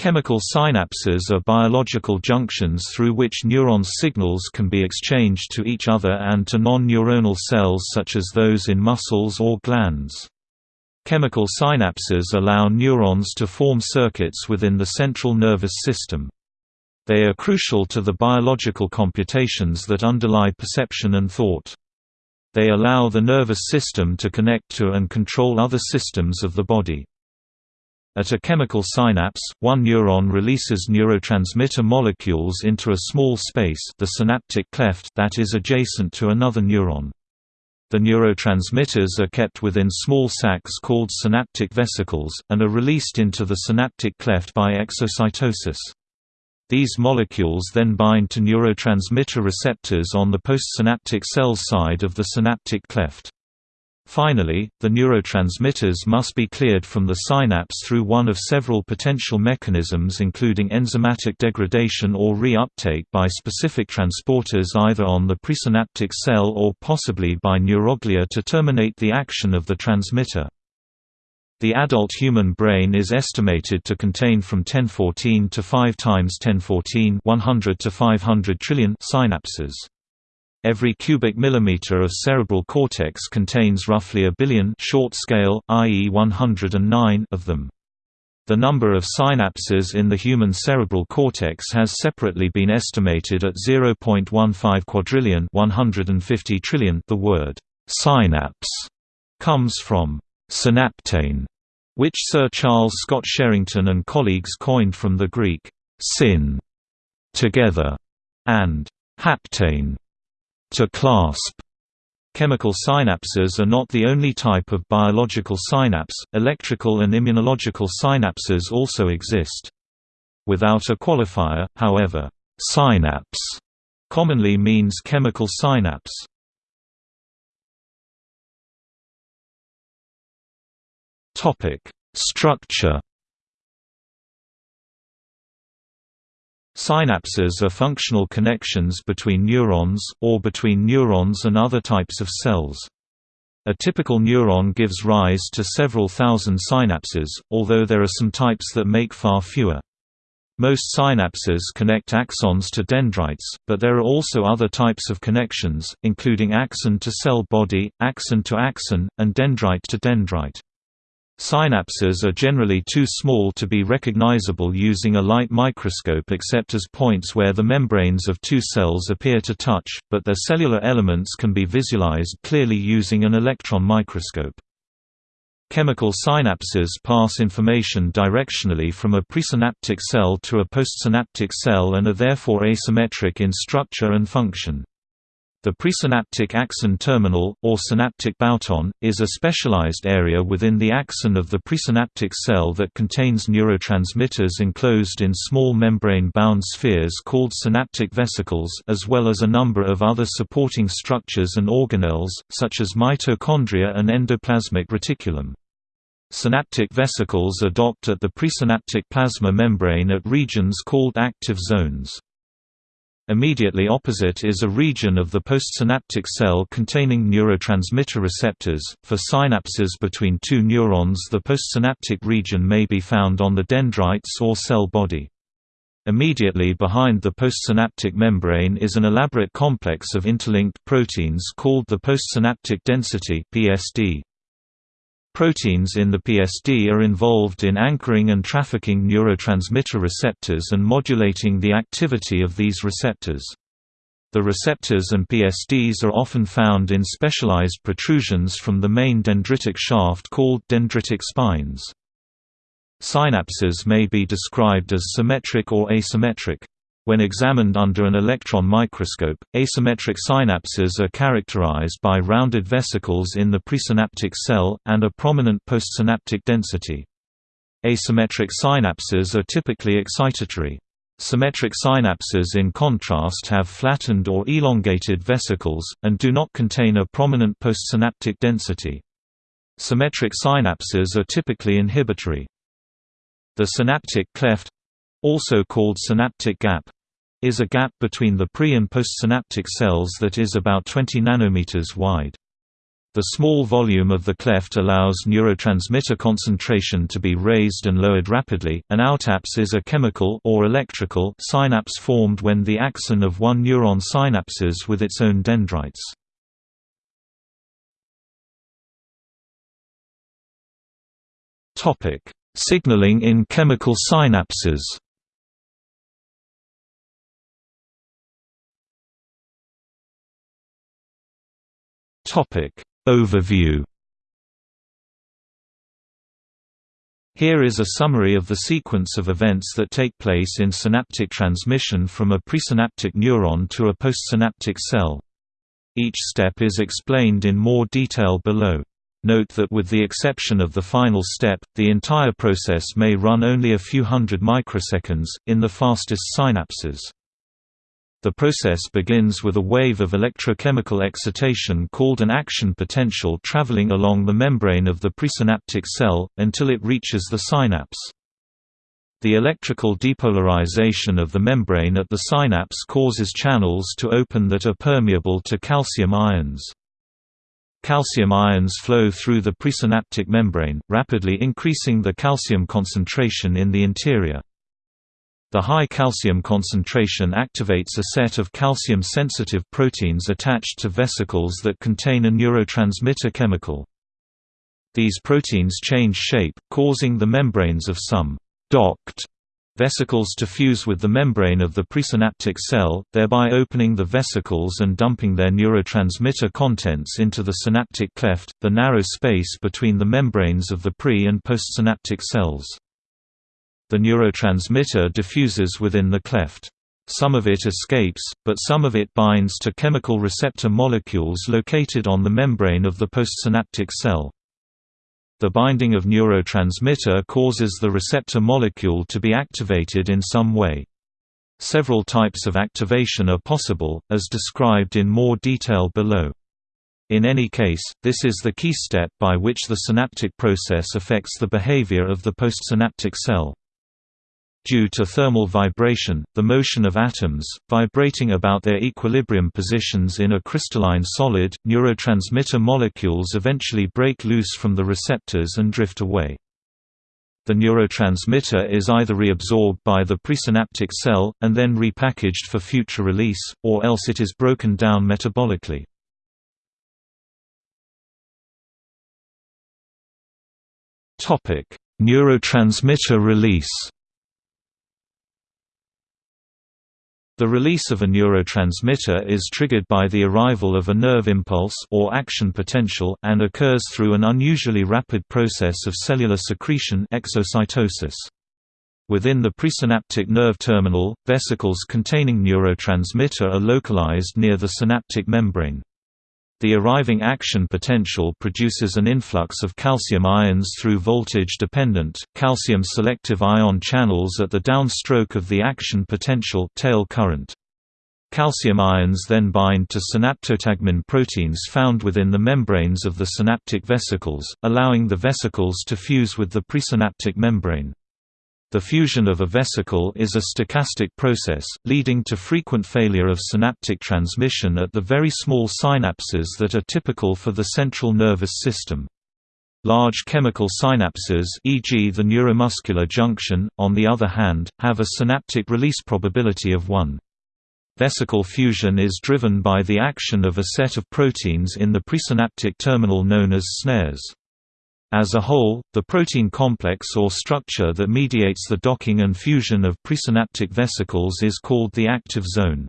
Chemical synapses are biological junctions through which neurons' signals can be exchanged to each other and to non-neuronal cells such as those in muscles or glands. Chemical synapses allow neurons to form circuits within the central nervous system. They are crucial to the biological computations that underlie perception and thought. They allow the nervous system to connect to and control other systems of the body. At a chemical synapse, one neuron releases neurotransmitter molecules into a small space the synaptic cleft that is adjacent to another neuron. The neurotransmitters are kept within small sacs called synaptic vesicles, and are released into the synaptic cleft by exocytosis. These molecules then bind to neurotransmitter receptors on the postsynaptic cell side of the synaptic cleft. Finally, the neurotransmitters must be cleared from the synapse through one of several potential mechanisms including enzymatic degradation or re-uptake by specific transporters either on the presynaptic cell or possibly by neuroglia to terminate the action of the transmitter. The adult human brain is estimated to contain from 1014 to 5 times 1014 100 to 500 trillion synapses. Every cubic millimeter of cerebral cortex contains roughly a billion short scale, i.e. 109 of them. The number of synapses in the human cerebral cortex has separately been estimated at 0.15 quadrillion 150 trillion. The word synapse comes from synaptein, which Sir Charles Scott Sherrington and colleagues coined from the Greek syn together and haptein to clasp. Chemical synapses are not the only type of biological synapse, electrical and immunological synapses also exist. Without a qualifier, however, synapse commonly means chemical synapse. Structure Synapses are functional connections between neurons, or between neurons and other types of cells. A typical neuron gives rise to several thousand synapses, although there are some types that make far fewer. Most synapses connect axons to dendrites, but there are also other types of connections, including axon to cell body, axon to axon, and dendrite to dendrite. Synapses are generally too small to be recognizable using a light microscope except as points where the membranes of two cells appear to touch, but their cellular elements can be visualized clearly using an electron microscope. Chemical synapses pass information directionally from a presynaptic cell to a postsynaptic cell and are therefore asymmetric in structure and function. The presynaptic axon terminal, or synaptic bouton, is a specialized area within the axon of the presynaptic cell that contains neurotransmitters enclosed in small membrane-bound spheres called synaptic vesicles as well as a number of other supporting structures and organelles, such as mitochondria and endoplasmic reticulum. Synaptic vesicles docked at the presynaptic plasma membrane at regions called active zones. Immediately opposite is a region of the postsynaptic cell containing neurotransmitter receptors. For synapses between two neurons, the postsynaptic region may be found on the dendrites or cell body. Immediately behind the postsynaptic membrane is an elaborate complex of interlinked proteins called the postsynaptic density (PSD). Proteins in the PSD are involved in anchoring and trafficking neurotransmitter receptors and modulating the activity of these receptors. The receptors and PSDs are often found in specialized protrusions from the main dendritic shaft called dendritic spines. Synapses may be described as symmetric or asymmetric. When examined under an electron microscope, asymmetric synapses are characterized by rounded vesicles in the presynaptic cell, and a prominent postsynaptic density. Asymmetric synapses are typically excitatory. Symmetric synapses in contrast have flattened or elongated vesicles, and do not contain a prominent postsynaptic density. Symmetric synapses are typically inhibitory. The synaptic cleft also called synaptic gap, is a gap between the pre- and postsynaptic cells that is about 20 nanometers wide. The small volume of the cleft allows neurotransmitter concentration to be raised and lowered rapidly. An autapse is a chemical or electrical synapse formed when the axon of one neuron synapses with its own dendrites. Topic: Signaling in chemical synapses. Topic Overview Here is a summary of the sequence of events that take place in synaptic transmission from a presynaptic neuron to a postsynaptic cell. Each step is explained in more detail below. Note that with the exception of the final step, the entire process may run only a few hundred microseconds, in the fastest synapses. The process begins with a wave of electrochemical excitation called an action potential traveling along the membrane of the presynaptic cell, until it reaches the synapse. The electrical depolarization of the membrane at the synapse causes channels to open that are permeable to calcium ions. Calcium ions flow through the presynaptic membrane, rapidly increasing the calcium concentration in the interior. The high calcium concentration activates a set of calcium-sensitive proteins attached to vesicles that contain a neurotransmitter chemical. These proteins change shape, causing the membranes of some «docked» vesicles to fuse with the membrane of the presynaptic cell, thereby opening the vesicles and dumping their neurotransmitter contents into the synaptic cleft, the narrow space between the membranes of the pre- and postsynaptic cells. The neurotransmitter diffuses within the cleft. Some of it escapes, but some of it binds to chemical receptor molecules located on the membrane of the postsynaptic cell. The binding of neurotransmitter causes the receptor molecule to be activated in some way. Several types of activation are possible, as described in more detail below. In any case, this is the key step by which the synaptic process affects the behavior of the postsynaptic cell. Due to thermal vibration, the motion of atoms, vibrating about their equilibrium positions in a crystalline solid, neurotransmitter molecules eventually break loose from the receptors and drift away. The neurotransmitter is either reabsorbed by the presynaptic cell, and then repackaged for future release, or else it is broken down metabolically. Neurotransmitter release The release of a neurotransmitter is triggered by the arrival of a nerve impulse or action potential and occurs through an unusually rapid process of cellular secretion exocytosis. Within the presynaptic nerve terminal, vesicles containing neurotransmitter are localized near the synaptic membrane. The arriving action potential produces an influx of calcium ions through voltage-dependent, calcium-selective ion channels at the downstroke of the action potential tail current. Calcium ions then bind to synaptotagmin proteins found within the membranes of the synaptic vesicles, allowing the vesicles to fuse with the presynaptic membrane. The fusion of a vesicle is a stochastic process, leading to frequent failure of synaptic transmission at the very small synapses that are typical for the central nervous system. Large chemical synapses e.g. the neuromuscular junction, on the other hand, have a synaptic release probability of 1. Vesicle fusion is driven by the action of a set of proteins in the presynaptic terminal known as snares. As a whole, the protein complex or structure that mediates the docking and fusion of presynaptic vesicles is called the active zone.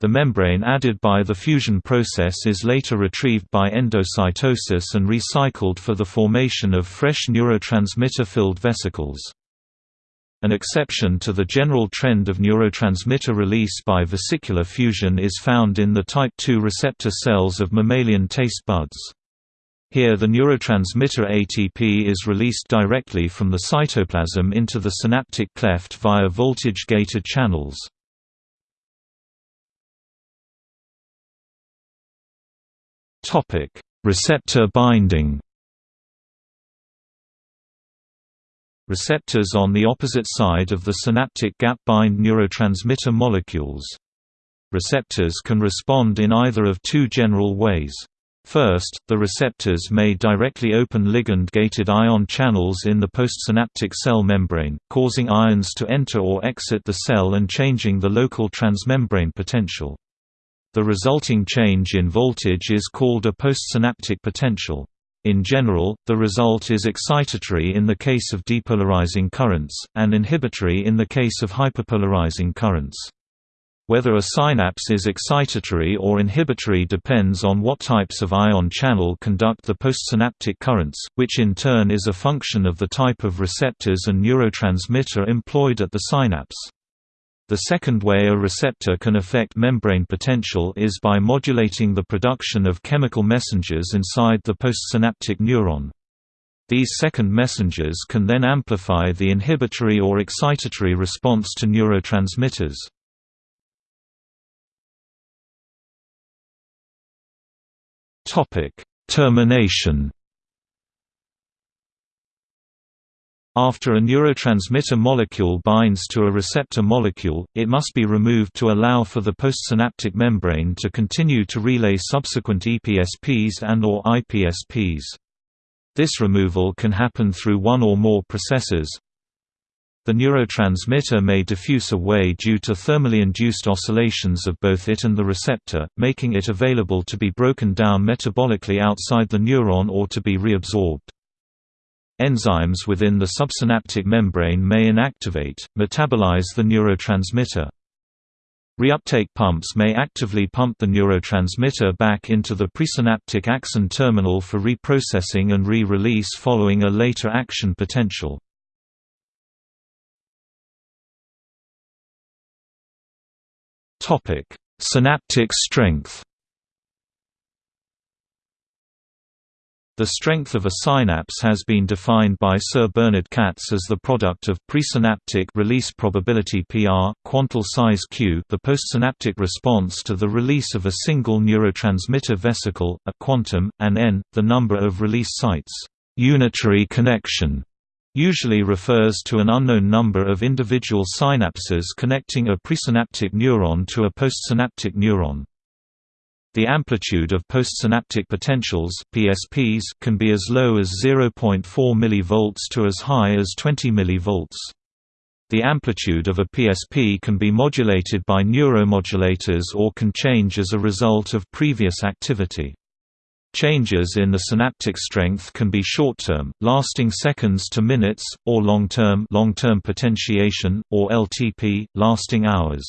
The membrane added by the fusion process is later retrieved by endocytosis and recycled for the formation of fresh neurotransmitter-filled vesicles. An exception to the general trend of neurotransmitter release by vesicular fusion is found in the type II receptor cells of mammalian taste buds. Here the neurotransmitter ATP is released directly from the cytoplasm into the synaptic cleft via voltage-gated channels. Receptor binding Receptors on the opposite side of the synaptic gap bind neurotransmitter molecules. Receptors can respond in either of two general ways. First, the receptors may directly open ligand-gated ion channels in the postsynaptic cell membrane, causing ions to enter or exit the cell and changing the local transmembrane potential. The resulting change in voltage is called a postsynaptic potential. In general, the result is excitatory in the case of depolarizing currents, and inhibitory in the case of hyperpolarizing currents. Whether a synapse is excitatory or inhibitory depends on what types of ion channel conduct the postsynaptic currents, which in turn is a function of the type of receptors and neurotransmitter employed at the synapse. The second way a receptor can affect membrane potential is by modulating the production of chemical messengers inside the postsynaptic neuron. These second messengers can then amplify the inhibitory or excitatory response to neurotransmitters. Topic: Termination. After a neurotransmitter molecule binds to a receptor molecule, it must be removed to allow for the postsynaptic membrane to continue to relay subsequent EPSPs and or IPSPs. This removal can happen through one or more processes, the neurotransmitter may diffuse away due to thermally induced oscillations of both it and the receptor, making it available to be broken down metabolically outside the neuron or to be reabsorbed. Enzymes within the subsynaptic membrane may inactivate, metabolize the neurotransmitter. Reuptake pumps may actively pump the neurotransmitter back into the presynaptic axon terminal for reprocessing and re-release following a later action potential. Topic: Synaptic strength. The strength of a synapse has been defined by Sir Bernard Katz as the product of presynaptic release probability PR, quantal size q, the postsynaptic response to the release of a single neurotransmitter vesicle, a quantum, and n, the number of release sites. Unitary connection usually refers to an unknown number of individual synapses connecting a presynaptic neuron to a postsynaptic neuron. The amplitude of postsynaptic potentials PSPs can be as low as 0.4 mV to as high as 20 mV. The amplitude of a PSP can be modulated by neuromodulators or can change as a result of previous activity. Changes in the synaptic strength can be short-term, lasting seconds to minutes, or long-term long-term potentiation, or LTP, lasting hours.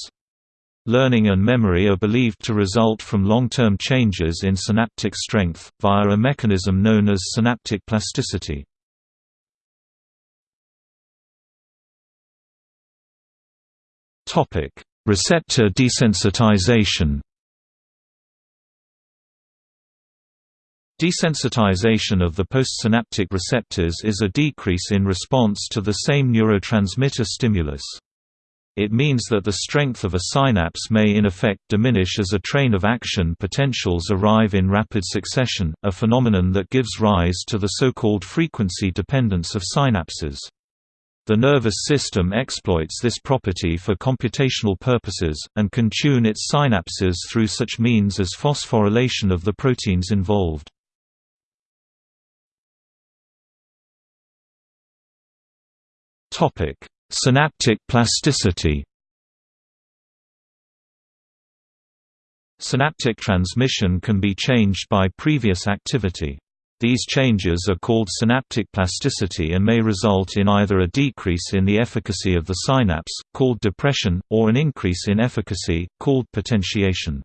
Learning and memory are believed to result from long-term changes in synaptic strength, via a mechanism known as synaptic plasticity. Receptor desensitization Desensitization of the postsynaptic receptors is a decrease in response to the same neurotransmitter stimulus. It means that the strength of a synapse may in effect diminish as a train of action potentials arrive in rapid succession, a phenomenon that gives rise to the so-called frequency dependence of synapses. The nervous system exploits this property for computational purposes, and can tune its synapses through such means as phosphorylation of the proteins involved. Topic: Synaptic plasticity. Synaptic transmission can be changed by previous activity. These changes are called synaptic plasticity and may result in either a decrease in the efficacy of the synapse, called depression, or an increase in efficacy, called potentiation.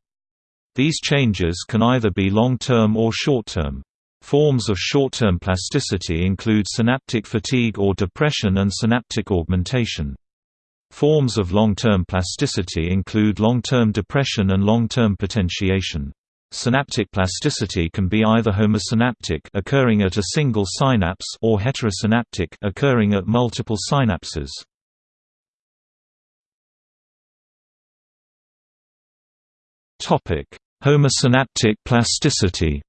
These changes can either be long-term or short-term. Forms of short-term plasticity include synaptic fatigue or depression and synaptic augmentation. Forms of long-term plasticity include long-term depression and long-term potentiation. Synaptic plasticity can be either homosynaptic occurring at a single synapse or heterosynaptic occurring at multiple synapses. Topic: Homosynaptic plasticity.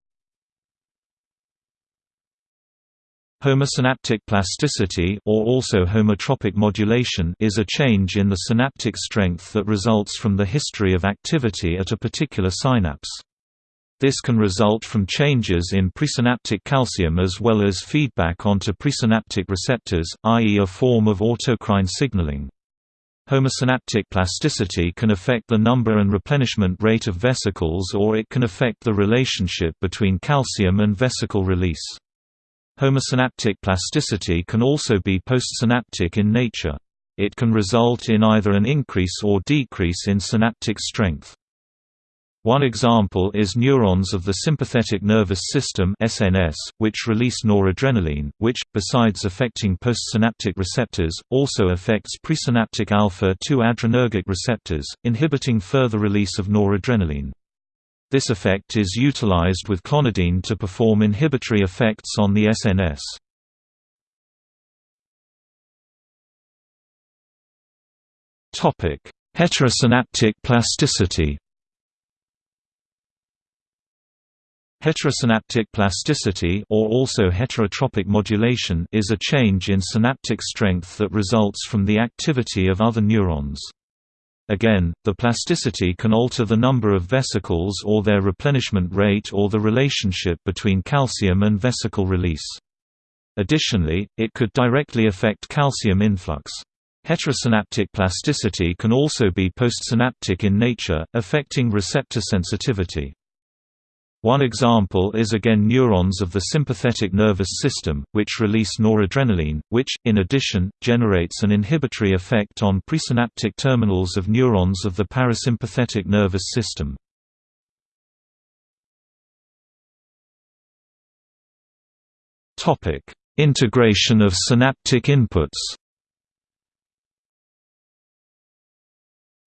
Homosynaptic plasticity or also homotropic modulation is a change in the synaptic strength that results from the history of activity at a particular synapse. This can result from changes in presynaptic calcium as well as feedback onto presynaptic receptors, i.e. a form of autocrine signaling. Homosynaptic plasticity can affect the number and replenishment rate of vesicles or it can affect the relationship between calcium and vesicle release. Homosynaptic plasticity can also be postsynaptic in nature. It can result in either an increase or decrease in synaptic strength. One example is neurons of the sympathetic nervous system (SNS), which release noradrenaline, which, besides affecting postsynaptic receptors, also affects presynaptic alpha-2 adrenergic receptors, inhibiting further release of noradrenaline. This effect is utilized with clonidine to perform inhibitory effects on the SNS. Heterosynaptic plasticity Heterosynaptic plasticity or also heterotropic modulation is a change in synaptic strength that results from the activity of other neurons. Again, the plasticity can alter the number of vesicles or their replenishment rate or the relationship between calcium and vesicle release. Additionally, it could directly affect calcium influx. Heterosynaptic plasticity can also be postsynaptic in nature, affecting receptor sensitivity. One example is again neurons of the sympathetic nervous system, which release noradrenaline, which, in addition, generates an inhibitory effect on presynaptic terminals of neurons of the parasympathetic nervous system. Integration of synaptic inputs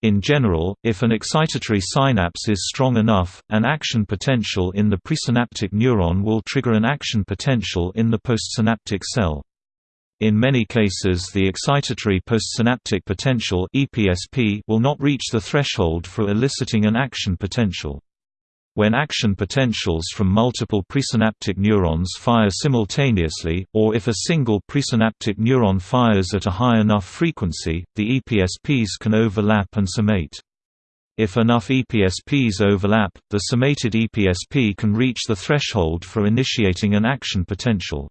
In general, if an excitatory synapse is strong enough, an action potential in the presynaptic neuron will trigger an action potential in the postsynaptic cell. In many cases the excitatory postsynaptic potential will not reach the threshold for eliciting an action potential. When action potentials from multiple presynaptic neurons fire simultaneously, or if a single presynaptic neuron fires at a high enough frequency, the EPSPs can overlap and summate. If enough EPSPs overlap, the summated EPSP can reach the threshold for initiating an action potential.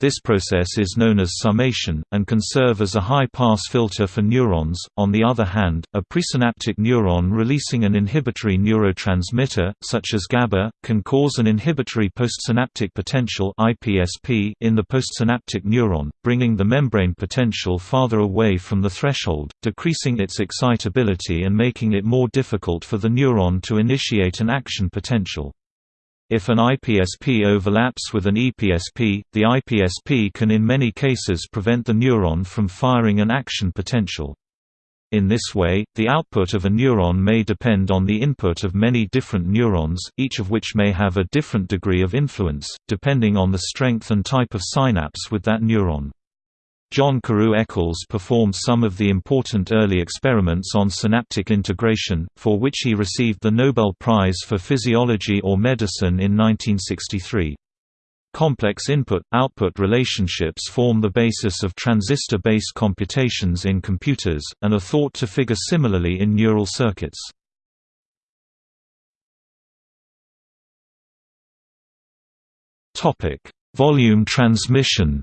This process is known as summation, and can serve as a high-pass filter for neurons. On the other hand, a presynaptic neuron releasing an inhibitory neurotransmitter, such as GABA, can cause an inhibitory postsynaptic potential (IPSP) in the postsynaptic neuron, bringing the membrane potential farther away from the threshold, decreasing its excitability and making it more difficult for the neuron to initiate an action potential. If an IPSP overlaps with an EPSP, the IPSP can in many cases prevent the neuron from firing an action potential. In this way, the output of a neuron may depend on the input of many different neurons, each of which may have a different degree of influence, depending on the strength and type of synapse with that neuron. John Carew Eccles performed some of the important early experiments on synaptic integration, for which he received the Nobel Prize for Physiology or Medicine in 1963. Complex input-output relationships form the basis of transistor-based computations in computers, and are thought to figure similarly in neural circuits. Volume transmission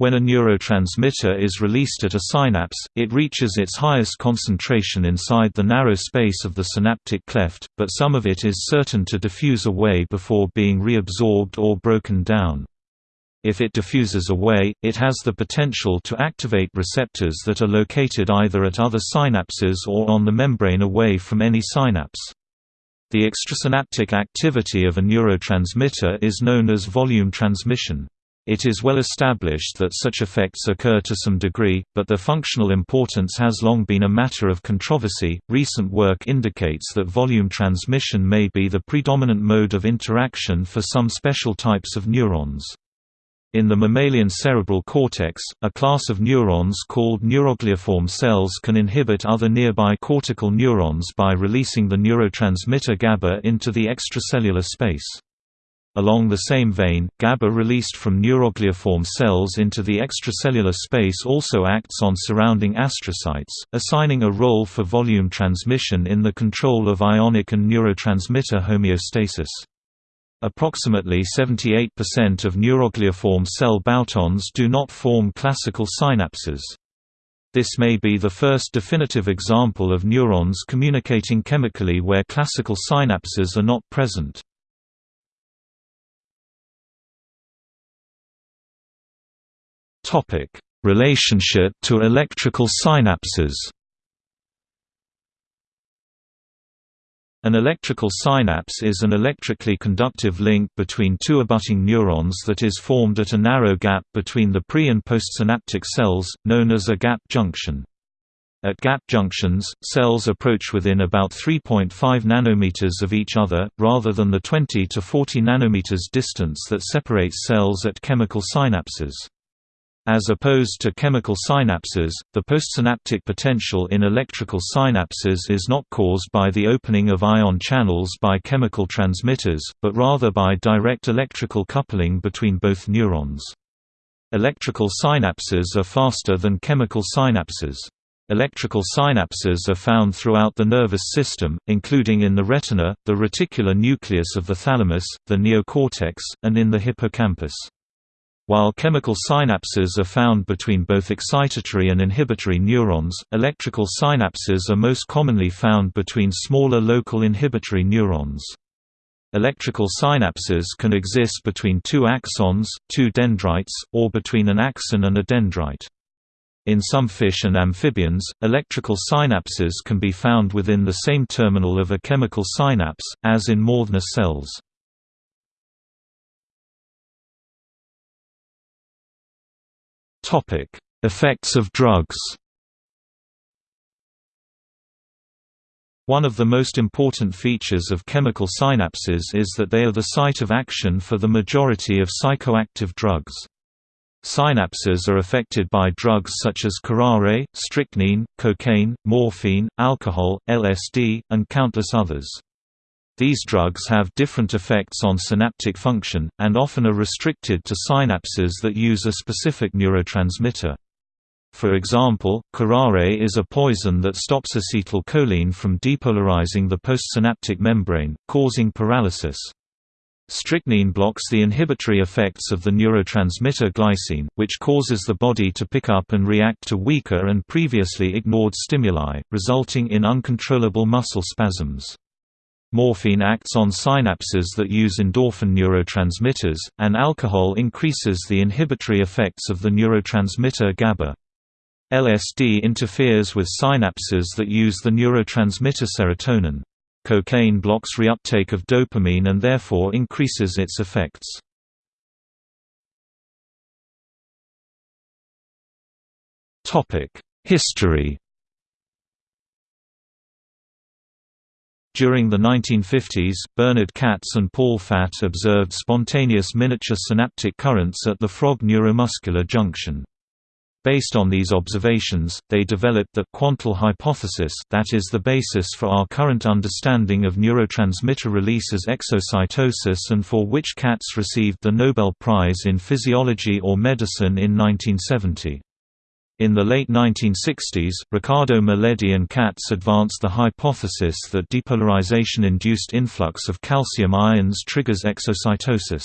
When a neurotransmitter is released at a synapse, it reaches its highest concentration inside the narrow space of the synaptic cleft, but some of it is certain to diffuse away before being reabsorbed or broken down. If it diffuses away, it has the potential to activate receptors that are located either at other synapses or on the membrane away from any synapse. The extrasynaptic activity of a neurotransmitter is known as volume transmission. It is well established that such effects occur to some degree, but their functional importance has long been a matter of controversy. Recent work indicates that volume transmission may be the predominant mode of interaction for some special types of neurons. In the mammalian cerebral cortex, a class of neurons called neurogliaform cells can inhibit other nearby cortical neurons by releasing the neurotransmitter GABA into the extracellular space. Along the same vein, GABA released from neurogliaform cells into the extracellular space also acts on surrounding astrocytes, assigning a role for volume transmission in the control of ionic and neurotransmitter homeostasis. Approximately 78% of neurogliaform cell boutons do not form classical synapses. This may be the first definitive example of neurons communicating chemically where classical synapses are not present. Relationship to electrical synapses. An electrical synapse is an electrically conductive link between two abutting neurons that is formed at a narrow gap between the pre- and postsynaptic cells, known as a gap junction. At gap junctions, cells approach within about 3.5 nanometers of each other, rather than the 20 to 40 nanometers distance that separates cells at chemical synapses. As opposed to chemical synapses, the postsynaptic potential in electrical synapses is not caused by the opening of ion channels by chemical transmitters, but rather by direct electrical coupling between both neurons. Electrical synapses are faster than chemical synapses. Electrical synapses are found throughout the nervous system, including in the retina, the reticular nucleus of the thalamus, the neocortex, and in the hippocampus. While chemical synapses are found between both excitatory and inhibitory neurons, electrical synapses are most commonly found between smaller local inhibitory neurons. Electrical synapses can exist between two axons, two dendrites, or between an axon and a dendrite. In some fish and amphibians, electrical synapses can be found within the same terminal of a chemical synapse, as in Mauthner cells. Topic: Effects of drugs. One of the most important features of chemical synapses is that they are the site of action for the majority of psychoactive drugs. Synapses are affected by drugs such as curare, strychnine, cocaine, morphine, alcohol, LSD, and countless others. These drugs have different effects on synaptic function, and often are restricted to synapses that use a specific neurotransmitter. For example, curare is a poison that stops acetylcholine from depolarizing the postsynaptic membrane, causing paralysis. Strychnine blocks the inhibitory effects of the neurotransmitter glycine, which causes the body to pick up and react to weaker and previously ignored stimuli, resulting in uncontrollable muscle spasms. Morphine acts on synapses that use endorphin neurotransmitters, and alcohol increases the inhibitory effects of the neurotransmitter GABA. LSD interferes with synapses that use the neurotransmitter serotonin. Cocaine blocks reuptake of dopamine and therefore increases its effects. History During the 1950s, Bernard Katz and Paul Fatt observed spontaneous miniature synaptic currents at the frog neuromuscular junction. Based on these observations, they developed the quantal hypothesis that is the basis for our current understanding of neurotransmitter release as exocytosis and for which Katz received the Nobel Prize in Physiology or Medicine in 1970. In the late 1960s, Ricardo Miledi and Katz advanced the hypothesis that depolarization-induced influx of calcium ions triggers exocytosis.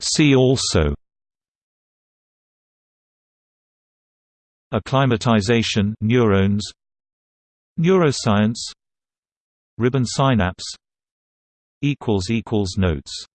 See also Acclimatization neurons Neuroscience Ribbon synapse Notes